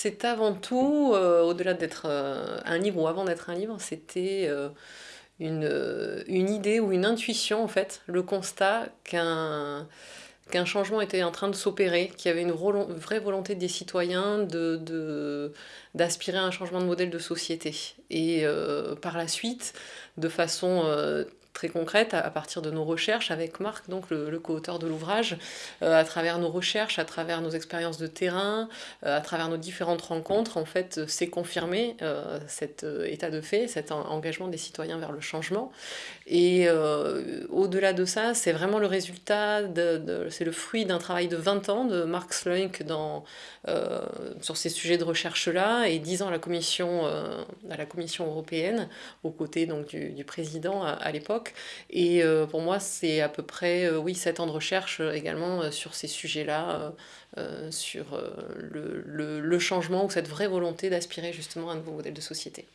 C'est avant tout, euh, au-delà d'être euh, un livre ou avant d'être un livre, c'était euh, une, idée ou une intuition en fait, le constat qu'un changement était en train de s'opérer, qu'il y avait une vraie volonté des citoyens d'aspirer à un changement de modèle de société. Et par la suite, de façon très concrète à, partir de nos recherches avec Marc, donc le, co-auteur de l'ouvrage, euh, à travers nos recherches, à travers nos expériences de terrain, euh, à travers nos différentes rencontres, en fait, c'est confirmé euh, cet état de fait, cet engagement des citoyens vers le changement. Et au-delà de ça, c'est vraiment le résultat, de, c'est le fruit d'un travail de 20 ans de Marc Slunk dans, sur ces sujets de recherche-là et 10 ans à la Commission, à la commission européenne, aux côtés donc, du président à l'époque. Et euh, pour moi, c'est à peu près, euh, oui, 7 ans de recherche euh, également sur ces sujets-là, sur le, le, changement ou cette vraie volonté d'aspirer justement à un nouveau modèle de société.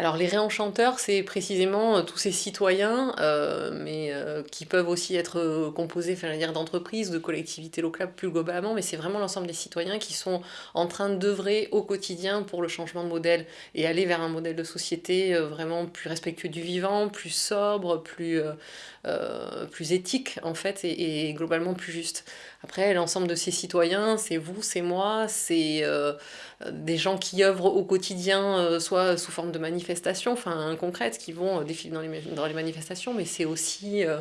Alors les réenchanteurs, c'est précisément euh, tous ces citoyens, euh, mais euh, qui peuvent aussi être composés d'entreprises, de collectivités locales plus globalement, mais c'est vraiment l'ensemble des citoyens qui sont en train d'œuvrer au quotidien pour le changement de modèle et aller vers un modèle de société vraiment plus respectueux du vivant, plus sobre, plus, plus éthique en fait, et globalement plus juste. Après, l'ensemble de ces citoyens, c'est vous, c'est moi, c'est des gens qui œuvrent au quotidien, soit sous forme de manifestations, enfin concrètes, qui vont défiler dans les, dans les manifestations, mais c'est aussi euh,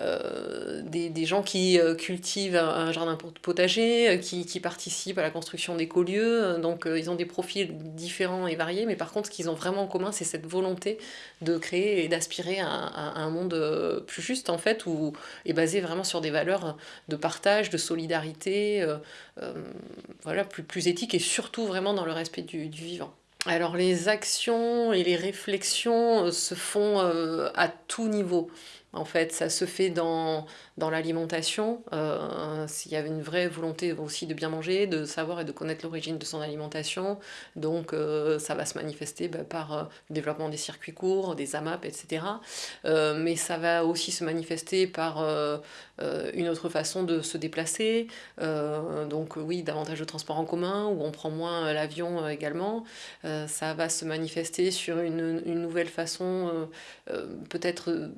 euh, des, gens qui euh, cultivent un, jardin potager, euh, qui, participent à la construction d'écolieux, donc ils ont des profils différents et variés, mais par contre ce qu'ils ont vraiment en commun c'est cette volonté de créer et d'aspirer à, un monde plus juste en fait, où est basé vraiment sur des valeurs de partage, de solidarité, voilà, plus, plus éthique et surtout vraiment dans le respect du vivant. Alors les actions et les réflexions se font à tout niveau. En fait, ça se fait dans, dans l'alimentation. Euh, s'il y avait une vraie volonté aussi de bien manger, de savoir et de connaître l'origine de son alimentation. Donc euh, ça va se manifester bah, par euh, le développement des circuits courts, des AMAP, etc. mais ça va aussi se manifester par une autre façon de se déplacer. donc oui, davantage de transport en commun, où on prend moins l'avion également. ça va se manifester sur une, une nouvelle façon peut-être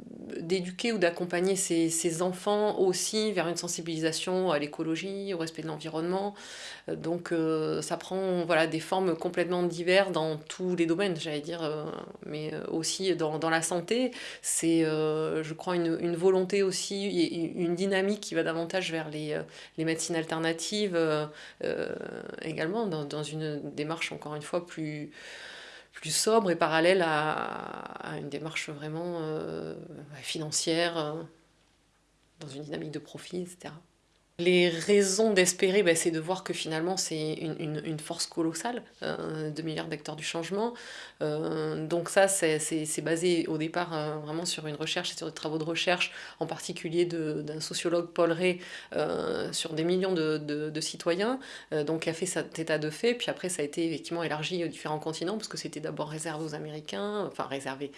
ou d'accompagner ces, enfants aussi vers une sensibilisation à l'écologie, au respect de l'environnement. Euh, donc euh, ça prend voilà, des formes complètement diverses dans tous les domaines, j'allais dire, euh, mais aussi dans, la santé. C'est, je crois, une, volonté aussi, une dynamique qui va davantage vers les, médecines alternatives également, dans, une démarche encore une fois plus plus sobre et parallèle à, une démarche vraiment euh, financière, euh, dans une dynamique de profit, etc. Les raisons d'espérer, ben, c'est de voir que finalement c'est une, force colossale, euh, 2 milliards d'acteurs du changement. Euh, donc ça, c'est basé au départ euh, vraiment sur une recherche et sur des travaux de recherche, en particulier d'un sociologue Paul Ray, euh, sur des millions de, de, citoyens, donc qui a fait cet état de fait, puis après ça a été effectivement élargi aux différents continents, parce que c'était d'abord réservé aux Américains, enfin réservé,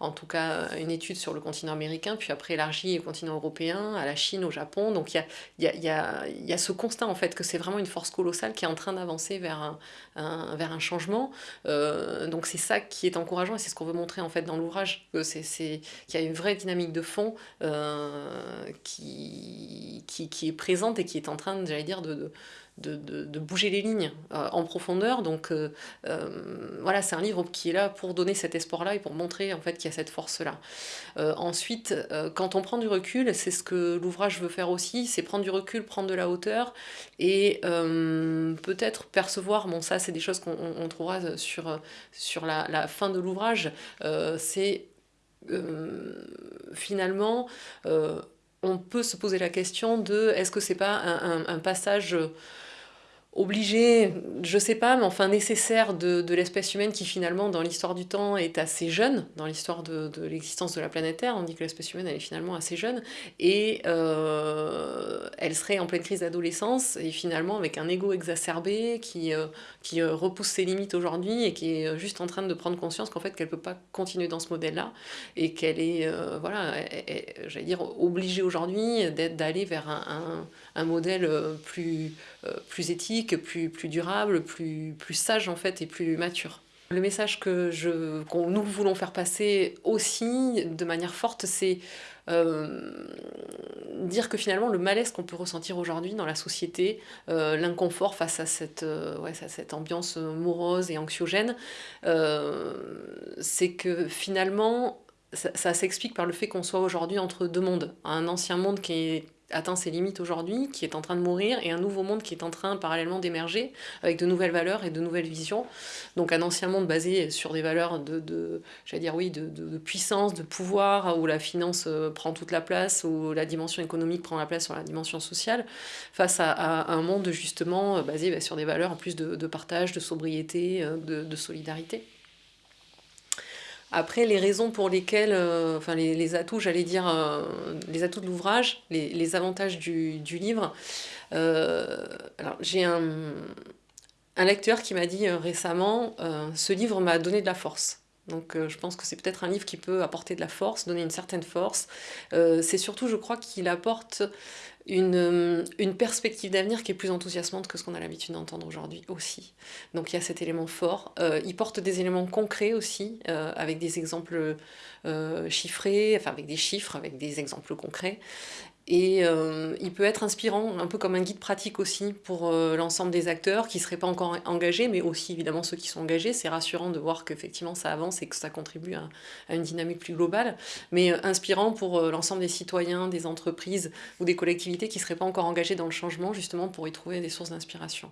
en tout cas une étude sur le continent américain, puis après élargi au continent européen, à la Chine, au Japon, donc il y a, y a, ce constat en fait que c'est vraiment une force colossale qui est en train d'avancer vers un, vers un changement. Euh, donc c'est ça qui est encourageant et c'est ce qu'on veut montrer en fait dans l'ouvrage, qu'il y a une vraie dynamique de fond euh, qui, qui, qui, est présente et qui est en train, j'allais dire, de de, bouger les lignes euh, en profondeur. Donc euh, euh, voilà, c'est un livre qui est là pour donner cet espoir-là et pour montrer en fait qu'il y a cette force-là. ensuite, quand on prend du recul, c'est ce que l'ouvrage veut faire aussi, c'est prendre du recul, prendre de la hauteur et peut-être percevoir, bon ça c'est des choses qu'on trouvera sur, sur la, fin de l'ouvrage, c'est finalement on peut se poser la question de est-ce que c'est pas un passage obligé, je sais pas, mais enfin nécessaire de, l'espèce humaine qui finalement dans l'histoire du temps est assez jeune, dans l'histoire de, l'existence de la planète Terre, on dit que l'espèce humaine elle est finalement assez jeune, et euh, elle serait en pleine crise d'adolescence, et finalement avec un ego exacerbé qui, euh, qui euh, repousse ses limites aujourd'hui, et qui est juste en train de prendre conscience qu'en fait qu'elle peut pas continuer dans ce modèle-là, et qu'elle est, voilà, j'allais dire, obligée aujourd'hui d'aller vers un, un, modèle plus, plus éthique, plus, plus durable, plus, plus sage en fait et plus mature. Le message que je, nous voulons faire passer aussi de manière forte, c'est euh, dire que finalement le malaise qu'on peut ressentir aujourd'hui dans la société, euh, l'inconfort face à cette, euh, ouais, à cette ambiance morose et anxiogène, c'est que finalement ça s'explique par le fait qu'on soit aujourd'hui entre deux mondes. Un ancien monde qui est atteint ses limites aujourd'hui, qui est en train de mourir, et un nouveau monde qui est en train parallèlement d'émerger, avec de nouvelles valeurs et de nouvelles visions. Donc un ancien monde basé sur des valeurs de, de dire oui, de, de, puissance, de pouvoir, où la finance euh, prend toute la place, où la dimension économique prend la place sur la dimension sociale, face à, un monde justement basé bah, sur des valeurs en plus de, partage, de sobriété, euh, de solidarité. Après, les raisons pour lesquelles, euh, enfin les, atouts, j'allais dire, euh, les atouts de l'ouvrage, les, avantages du, livre. Euh, alors, j'ai un, un, lecteur qui m'a dit récemment, ce livre m'a donné de la force. Donc je pense que c'est peut-être un livre qui peut apporter de la force, donner une certaine force. c'est surtout, je crois, qu'il apporte une, une perspective d'avenir qui est plus enthousiasmante que ce qu'on a l'habitude d'entendre aujourd'hui aussi. Donc il y a cet élément fort. Euh, il porte des éléments concrets aussi, euh, avec des exemples euh, chiffrés, enfin avec des chiffres, avec des exemples concrets. Et euh, il peut être inspirant, un peu comme un guide pratique aussi pour euh, l'ensemble des acteurs qui ne seraient pas encore engagés, mais aussi évidemment ceux qui sont engagés. C'est rassurant de voir qu'effectivement ça avance et que ça contribue à, une dynamique plus globale, mais euh, inspirant pour l'ensemble des citoyens, des entreprises ou des collectivités qui ne seraient pas encore engagés dans le changement, justement pour y trouver des sources d'inspiration.